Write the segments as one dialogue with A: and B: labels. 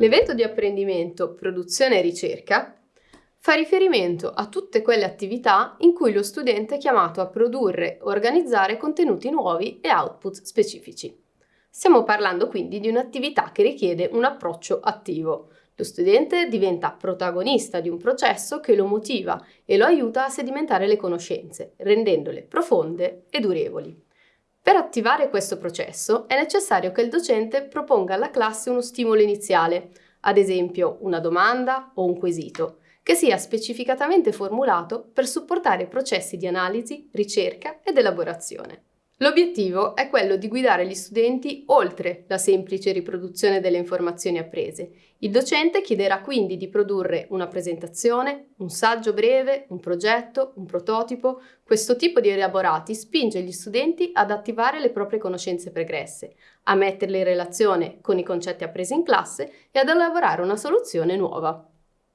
A: L'evento di apprendimento, produzione e ricerca fa riferimento a tutte quelle attività in cui lo studente è chiamato a produrre o organizzare contenuti nuovi e output specifici. Stiamo parlando quindi di un'attività che richiede un approccio attivo. Lo studente diventa protagonista di un processo che lo motiva e lo aiuta a sedimentare le conoscenze, rendendole profonde e durevoli. Per attivare questo processo è necessario che il docente proponga alla classe uno stimolo iniziale, ad esempio una domanda o un quesito, che sia specificatamente formulato per supportare processi di analisi, ricerca ed elaborazione. L'obiettivo è quello di guidare gli studenti oltre la semplice riproduzione delle informazioni apprese. Il docente chiederà quindi di produrre una presentazione, un saggio breve, un progetto, un prototipo. Questo tipo di elaborati spinge gli studenti ad attivare le proprie conoscenze pregresse, a metterle in relazione con i concetti appresi in classe e ad elaborare una soluzione nuova.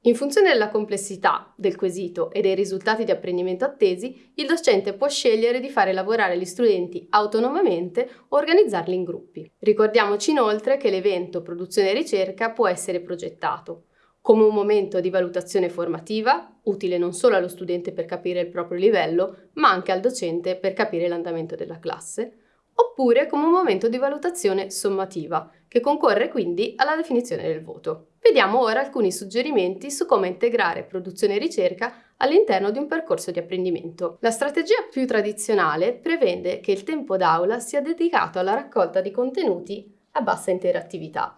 A: In funzione della complessità del quesito e dei risultati di apprendimento attesi, il docente può scegliere di fare lavorare gli studenti autonomamente o organizzarli in gruppi. Ricordiamoci inoltre che l'evento produzione e ricerca può essere progettato come un momento di valutazione formativa, utile non solo allo studente per capire il proprio livello, ma anche al docente per capire l'andamento della classe, oppure come un momento di valutazione sommativa, che concorre quindi alla definizione del voto. Vediamo ora alcuni suggerimenti su come integrare produzione e ricerca all'interno di un percorso di apprendimento. La strategia più tradizionale prevede che il tempo d'aula sia dedicato alla raccolta di contenuti a bassa interattività,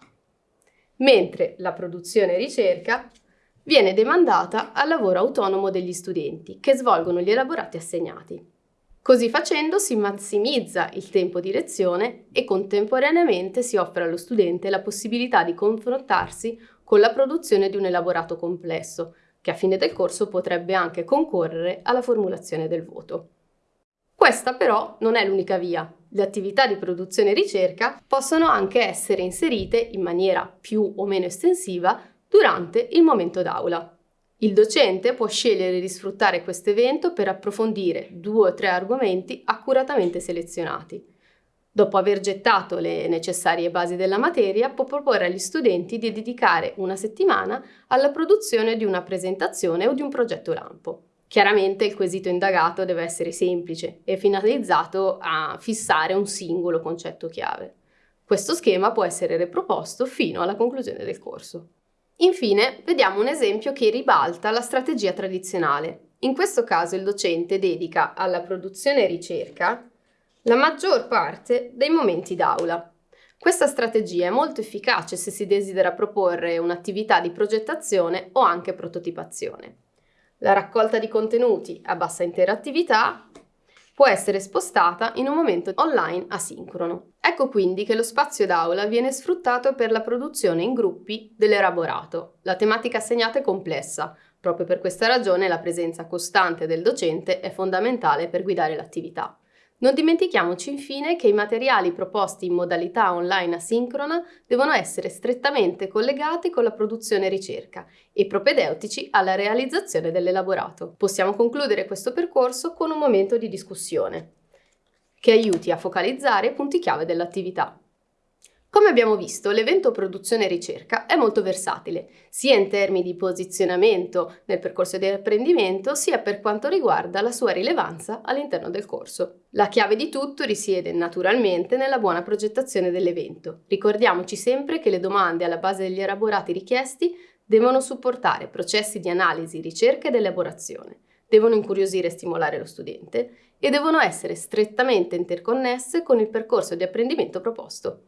A: mentre la produzione e ricerca viene demandata al lavoro autonomo degli studenti che svolgono gli elaborati assegnati. Così facendo si massimizza il tempo di lezione e contemporaneamente si offre allo studente la possibilità di confrontarsi con la produzione di un elaborato complesso, che a fine del corso potrebbe anche concorrere alla formulazione del voto. Questa però non è l'unica via. Le attività di produzione e ricerca possono anche essere inserite in maniera più o meno estensiva durante il momento d'aula. Il docente può scegliere di sfruttare questo evento per approfondire due o tre argomenti accuratamente selezionati. Dopo aver gettato le necessarie basi della materia, può proporre agli studenti di dedicare una settimana alla produzione di una presentazione o di un progetto lampo. Chiaramente il quesito indagato deve essere semplice e finalizzato a fissare un singolo concetto chiave. Questo schema può essere riproposto fino alla conclusione del corso. Infine, vediamo un esempio che ribalta la strategia tradizionale. In questo caso il docente dedica alla produzione e ricerca la maggior parte dei momenti d'aula. Questa strategia è molto efficace se si desidera proporre un'attività di progettazione o anche prototipazione. La raccolta di contenuti a bassa interattività può essere spostata in un momento online asincrono. Ecco quindi che lo spazio d'aula viene sfruttato per la produzione in gruppi dell'elaborato. La tematica assegnata è complessa, proprio per questa ragione la presenza costante del docente è fondamentale per guidare l'attività. Non dimentichiamoci infine che i materiali proposti in modalità online asincrona devono essere strettamente collegati con la produzione e ricerca e propedeutici alla realizzazione dell'elaborato. Possiamo concludere questo percorso con un momento di discussione che aiuti a focalizzare i punti chiave dell'attività. Come abbiamo visto, l'evento produzione e ricerca è molto versatile, sia in termini di posizionamento nel percorso di apprendimento, sia per quanto riguarda la sua rilevanza all'interno del corso. La chiave di tutto risiede naturalmente nella buona progettazione dell'evento. Ricordiamoci sempre che le domande alla base degli elaborati richiesti devono supportare processi di analisi, ricerca ed elaborazione, devono incuriosire e stimolare lo studente e devono essere strettamente interconnesse con il percorso di apprendimento proposto.